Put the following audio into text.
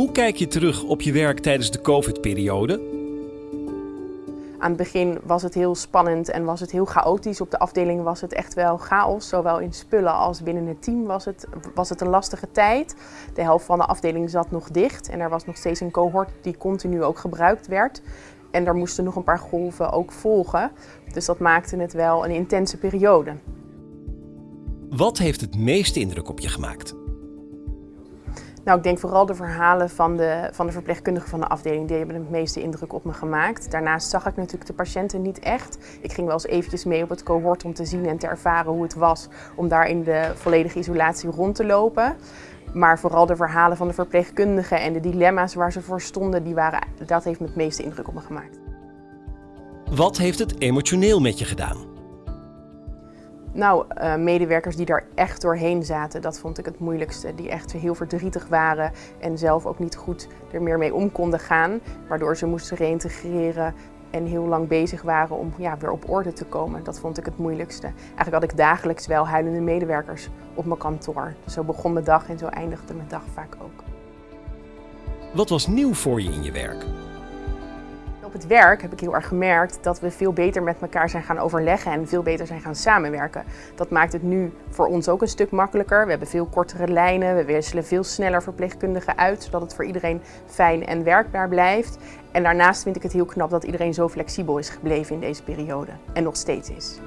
Hoe kijk je terug op je werk tijdens de COVID-periode? Aan het begin was het heel spannend en was het heel chaotisch. Op de afdeling was het echt wel chaos. Zowel in spullen als binnen het team was het, was het een lastige tijd. De helft van de afdeling zat nog dicht en er was nog steeds een cohort die continu ook gebruikt werd. En er moesten nog een paar golven ook volgen. Dus dat maakte het wel een intense periode. Wat heeft het meeste indruk op je gemaakt? Nou, ik denk vooral de verhalen van de, van de verpleegkundigen van de afdeling, die hebben het meeste indruk op me gemaakt. Daarnaast zag ik natuurlijk de patiënten niet echt. Ik ging wel eens eventjes mee op het cohort om te zien en te ervaren hoe het was om daar in de volledige isolatie rond te lopen. Maar vooral de verhalen van de verpleegkundigen en de dilemma's waar ze voor stonden, die waren, dat heeft me het meeste indruk op me gemaakt. Wat heeft het emotioneel met je gedaan? Nou, uh, medewerkers die daar echt doorheen zaten, dat vond ik het moeilijkste. Die echt heel verdrietig waren en zelf ook niet goed er meer mee om konden gaan. Waardoor ze moesten reïntegreren en heel lang bezig waren om ja, weer op orde te komen. Dat vond ik het moeilijkste. Eigenlijk had ik dagelijks wel huilende medewerkers op mijn kantoor. Zo begon mijn dag en zo eindigde mijn dag vaak ook. Wat was nieuw voor je in je werk? Op het werk heb ik heel erg gemerkt dat we veel beter met elkaar zijn gaan overleggen en veel beter zijn gaan samenwerken. Dat maakt het nu voor ons ook een stuk makkelijker. We hebben veel kortere lijnen, we wisselen veel sneller verpleegkundigen uit, zodat het voor iedereen fijn en werkbaar blijft. En daarnaast vind ik het heel knap dat iedereen zo flexibel is gebleven in deze periode en nog steeds is.